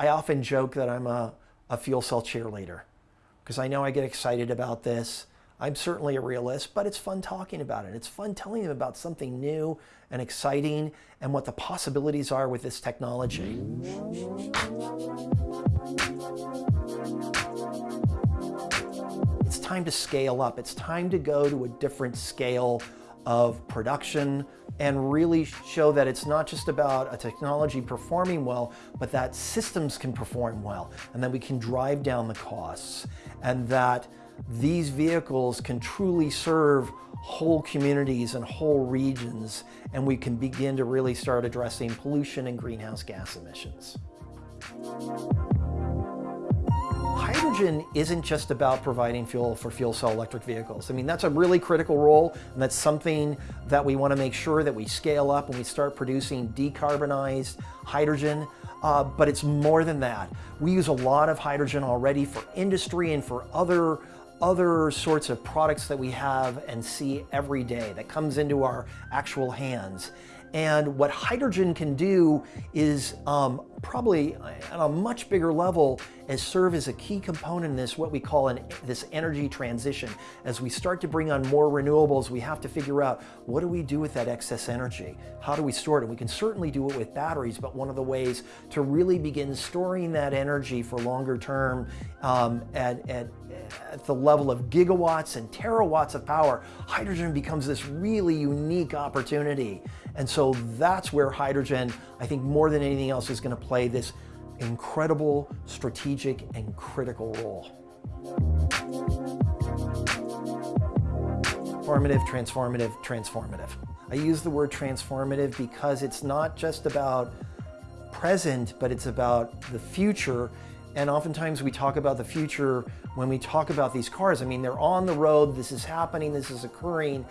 I often joke that I'm a, a fuel cell cheerleader because I know I get excited about this. I'm certainly a realist, but it's fun talking about it. It's fun telling them about something new and exciting and what the possibilities are with this technology. It's time to scale up. It's time to go to a different scale of production and really show that it's not just about a technology performing well, but that systems can perform well and that we can drive down the costs and that these vehicles can truly serve whole communities and whole regions and we can begin to really start addressing pollution and greenhouse gas emissions. Hydrogen isn't just about providing fuel for fuel cell electric vehicles. I mean, that's a really critical role, and that's something that we want to make sure that we scale up and we start producing decarbonized hydrogen. Uh, but it's more than that. We use a lot of hydrogen already for industry and for other other sorts of products that we have and see every day that comes into our actual hands. And what hydrogen can do is um, probably on a much bigger level is serve as a key component in this, what we call an, this energy transition. As we start to bring on more renewables, we have to figure out what do we do with that excess energy? How do we store it? And we can certainly do it with batteries, but one of the ways to really begin storing that energy for longer term um, at, at, at the level of gigawatts and terawatts of power, hydrogen becomes this really unique opportunity. And so that's where hydrogen, I think more than anything else, is going to play this incredible strategic and critical role. Formative, transformative, transformative. I use the word transformative because it's not just about present, but it's about the future. And oftentimes we talk about the future when we talk about these cars. I mean, they're on the road, this is happening, this is occurring,